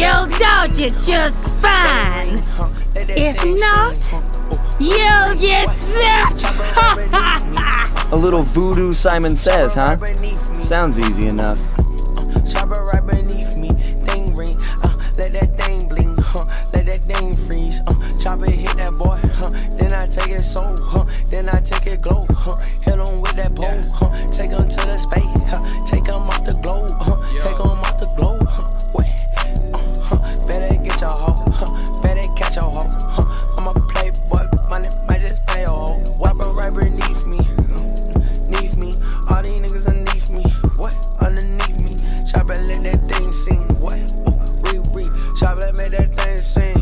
You'll dodge it just fine. If not, you'll get zapped. A little voodoo Simon Says, huh? Sounds easy enough. right beneath me, thing ring, uh, let that thing bling, let that thing freeze, uh, hit that boy, then I take it so, then I take it glow, Chop it, let that thing sing. What? Ooh, re, re. Chop it, make that thing sing.